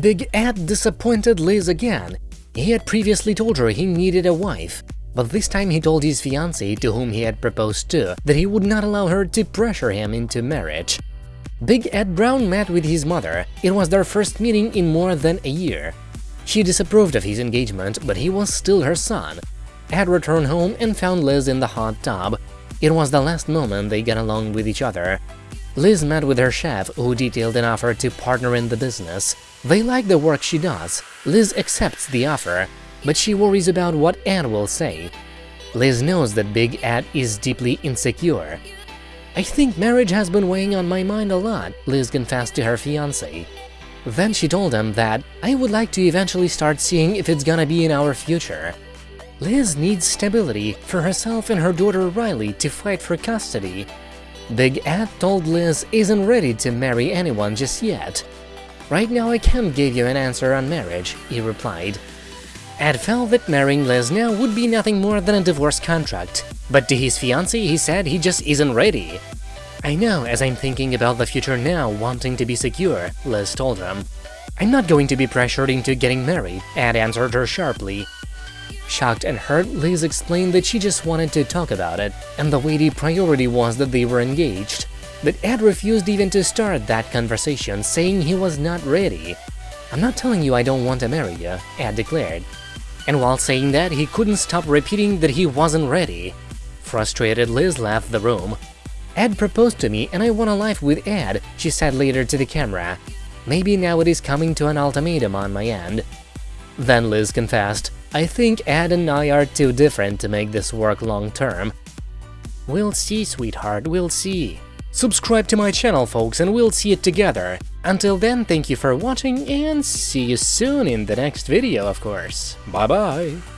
Big Ed disappointed Liz again. He had previously told her he needed a wife, but this time he told his fiancée, to whom he had proposed to, that he would not allow her to pressure him into marriage. Big Ed Brown met with his mother, it was their first meeting in more than a year. She disapproved of his engagement, but he was still her son. Ed returned home and found Liz in the hot tub. It was the last moment they got along with each other. Liz met with her chef, who detailed an offer to partner in the business. They like the work she does. Liz accepts the offer, but she worries about what Ed will say. Liz knows that Big Ed is deeply insecure. I think marriage has been weighing on my mind a lot, Liz confessed to her fiancé. Then she told him that, I would like to eventually start seeing if it's gonna be in our future. Liz needs stability for herself and her daughter Riley to fight for custody. Big Ed told Liz isn't ready to marry anyone just yet. Right now I can't give you an answer on marriage, he replied. Ed felt that marrying Liz now would be nothing more than a divorce contract, but to his fiancée he said he just isn't ready. I know, as I'm thinking about the future now, wanting to be secure, Liz told him. I'm not going to be pressured into getting married, Ed answered her sharply. Shocked and hurt, Liz explained that she just wanted to talk about it, and the weighty priority was that they were engaged. But Ed refused even to start that conversation, saying he was not ready. I'm not telling you I don't want to marry you, Ed declared. And while saying that, he couldn't stop repeating that he wasn't ready. Frustrated, Liz left the room. Ed proposed to me and I want a life with Ed, she said later to the camera. Maybe now it is coming to an ultimatum on my end. Then Liz confessed, I think Ed and I are too different to make this work long term. We'll see, sweetheart, we'll see. Subscribe to my channel, folks, and we'll see it together. Until then, thank you for watching, and see you soon in the next video, of course. Bye-bye!